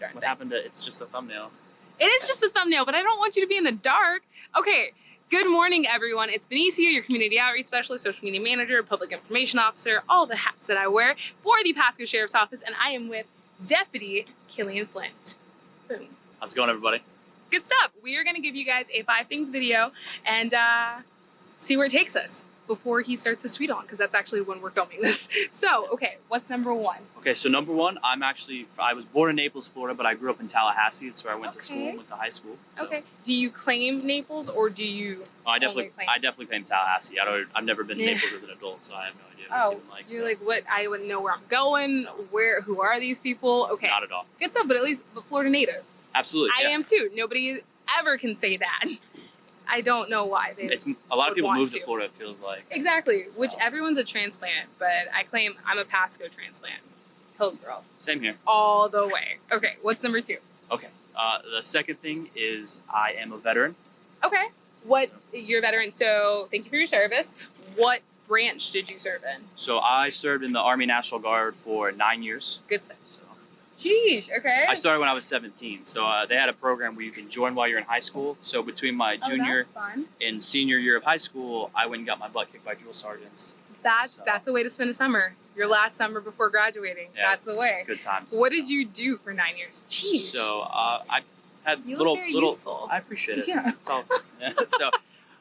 darn What thing. happened to it's just a thumbnail? It is just a thumbnail, but I don't want you to be in the dark. Okay. Good morning, everyone. It's Benicio, your community outreach specialist, social media manager, public information officer, all the hats that I wear for the Pasco Sheriff's Office, and I am with Deputy Killian Flint. Boom. How's it going, everybody? Good stuff. We are going to give you guys a five things video and uh, see where it takes us before he starts his tweet on, because that's actually when we're filming this. So, okay, what's number one? Okay, so number one, I'm actually I was born in Naples, Florida, but I grew up in Tallahassee. It's where I went to school, Okay. went to high school. so- Okay. Do you claim Naples or do you? Oh, I definitely. I definitely claim Tallahassee. I don't, I've never been to Naples as an adult, so I have no idea what it's Oh, even like. you're so like, what? I wouldn't know where I'm going. Where? Who are these people? Okay. Not at all. Good stuff, but at least but Florida native. Absolutely. I yeah. am too. Nobody ever can say that. I don't know why they. It's a lot of people move to to. Florida. It feels like. exactly. Which everyone's a transplant, but I claim I'm a Pasco transplant. Hillsborough. Same here. All the way. Okay. What's number two? Okay. Uh, the second thing is I am a veteran. Okay. What? You're a veteran, so thank you for your service. What branch did you serve in? So I served in the Army National Guard for nine years. Good stuff. So Sheesh. Okay. I started when I was 17. So uh, they had a program where you can join while you're in high school. So between my Oh, junior fun. and senior year of high school, I went and got my butt kicked by drill sergeants. That's So- that's a way to spend a summer. Your last summer before graduating. Yeah. That's the way. Good times. What did you do for nine years? Jeez. So uh, I had you little little. useful. I appreciate it. Yeah. It's all. yeah. So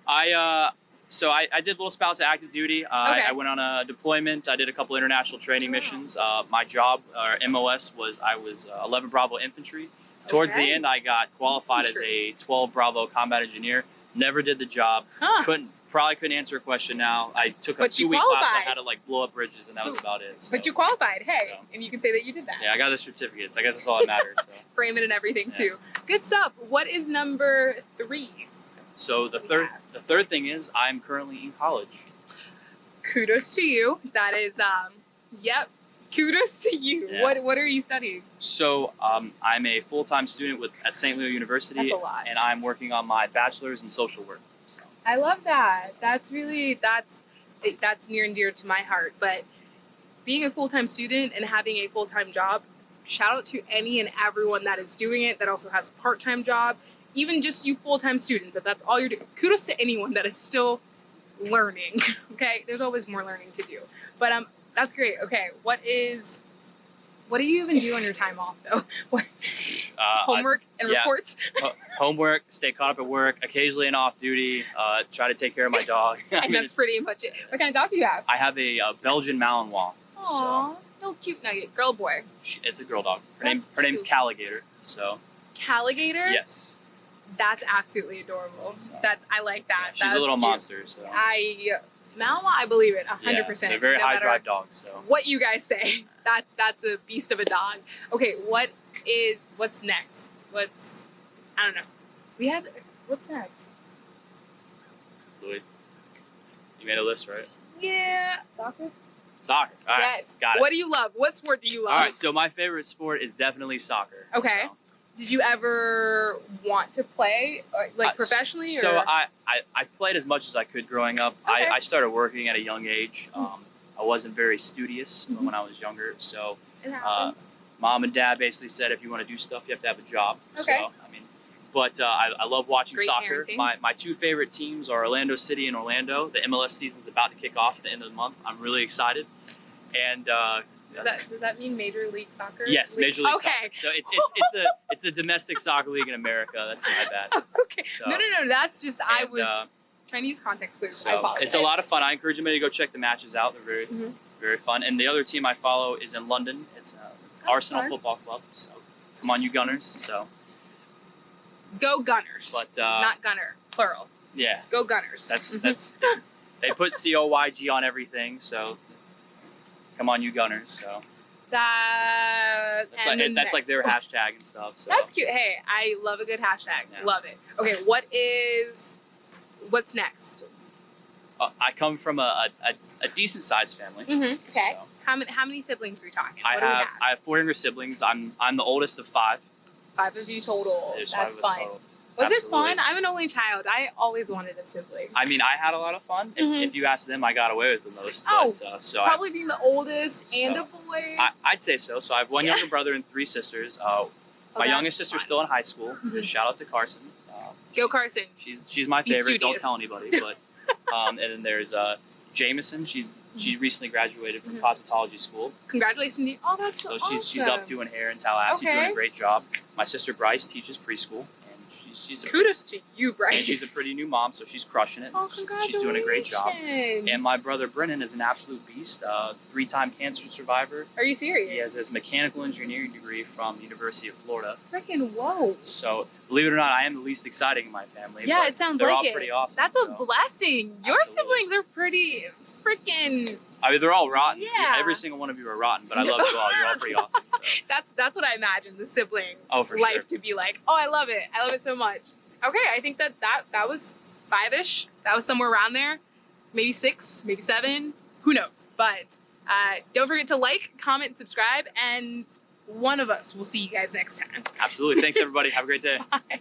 I uh, so I, I did little spouts of active duty. Uh, Okay. I, I went on a deployment. I did a couple international training missions. Uh, my job or MOS was I was uh, 11 Bravo infantry. Towards Okay. the end, I got qualified as a 12 Bravo combat engineer. Never did the job. Huh. Couldn't probably couldn't answer a question now. I took a But two week class on how to like blow up bridges, and that was about it. So, But you qualified. Hey, So. and you can say that you did that. yeah, I got the certificates. I guess that's all that matters. So. Frame it and everything Yeah. too. Good stuff. What is number three? So the third the third thing is I'm currently in college. Kudos to you. That is um yep. Kudos to you. Yeah. What what are you studying? So um, I'm a full time student with at Saint Leo University, That's a lot. and I'm working on my bachelor's in social work. So I love that. That's really that's that's near and dear to my heart. But being a full time student and having a full time job, shout out to any and everyone that is doing it that also has a part time job. Even just you full time students, if that's all you're doing, kudos to anyone that is still learning. Okay, there's always more learning to do. But um, that's great. Okay, what is what do you even do on your time off though? What, uh, I- homework and yeah. reports. homework, stay caught up at work, occasionally an off duty, uh, try to take care of my dog. I and mean, that's pretty much it. What kind of dog do you have? I have a, uh Belgian Malinois. So Aw, little cute nugget, girl boy. she, it's a girl dog. Her name That's her name's cute. Calligator. So Caligator. yes, That's absolutely adorable. So- That's I like that. she's That's a little cute. monster. So I Malma, I believe it, hundred yeah, percent. they're very no high drive dogs. So What you guys say? That's that's a beast of a dog. Okay, what is what's next? What's I don't know. We had what's next? Louis, you made a list, right? Yeah, soccer. Soccer. All right, yes. got it. What do you love? What sport do you love? All right, so my favorite sport is definitely soccer. Okay. So, Did you ever want to play or, like uh, professionally? So or? I, I, I played as much as I could growing up. Okay. I, I started working at a young age. Mhm. Um, I wasn't very studious Mhm. when I was younger. So it uh, mom and dad basically said if you want to do stuff, you have to have a job. Okay. So, I mean, but uh, I, I love watching Great soccer. My, my two favorite teams are Orlando City and Orlando. The MLS season's about to kick off at the end of the month. I'm really excited. And uh, Does that does that mean Major League Soccer? yes, Major League okay. Soccer. So it's, it's, it's the it's the domestic soccer league in America. That's my bad. okay. So, no, no, no. That's just I was uh, trying to use context clues. I So it's a lot of fun. I encourage anybody to go check the matches out. They're very, Mhm. very fun. And the other team I follow is in London. It's, uh, it's Oh, Arsenal fun. Football Club. So come on, you Gunners. So, Go Gunners. but uh, not Gunner, plural. yeah, Go Gunners. that's Mhm. that's they put C O Y G on everything. So come on, you Gunners. So that. that's like that's like their hashtag and stuff. So That's cute. Hey, I love a good hashtag. Yeah. Love it. Okay, what is what's next? uh, I come from a, a, a decent sized family. Mm-hmm. Okay. So How many how many siblings are we talking? I we have I have four younger siblings. I'm I'm the oldest of five. Five of you total. There's That's fine. total. Was it fun? I'm an only child. I always wanted a sibling. I mean, I had a lot of fun. If, Mhm. if you ask them, I got away with the most. Oh, but, uh, so I, Probably being the oldest and a boy. I, I'd say so. So I have one Yeah. younger brother and three sisters. Uh, Oh, My youngest sister's fun. still in high school. Mhm. Shout out to Carson. Um, Go Carson. She's she's my Be favorite. Don't tell anybody. But um, and then there's uh, Jameson. She's she recently graduated from Mhm. cosmetology school. Congratulations to you. Oh, that's So awesome. she's she's up doing hair in Tallahassee, doing a great job. My sister Bryce teaches preschool, she's she's a, Kudos to you, Bryce. and she's a pretty new mom, so she's crushing it. Oh, She's- congratulations. she's doing a great job. And my brother Brennan is an absolute beast, uh, three-time cancer survivor. Are you serious? He has his mechanical engineering degree from University of Florida. Freaking whoa. So believe it or not, I am the least exciting in my family. Yeah, it sounds they're like all it. pretty awesome. That's a blessing. Your Absolutely. siblings are pretty freaking. I mean, they're all rotten. Yeah. Every single one of you are rotten, but I love you all. You're all pretty awesome. So. That's that's what I imagine the sibling Oh, life sure. to be like. Oh, I love it. I love it so much. Okay, I think that that that was five ish. That was somewhere around there. Maybe six, maybe seven. Who knows? But uh, don't forget to like, comment, subscribe, and one of us will see you guys next time. Absolutely. Thanks, everybody. Have a great day. Bye.